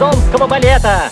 Казанского балета.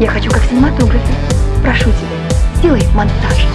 Я хочу как в кинематографе. Прошу тебя, сделай монтаж.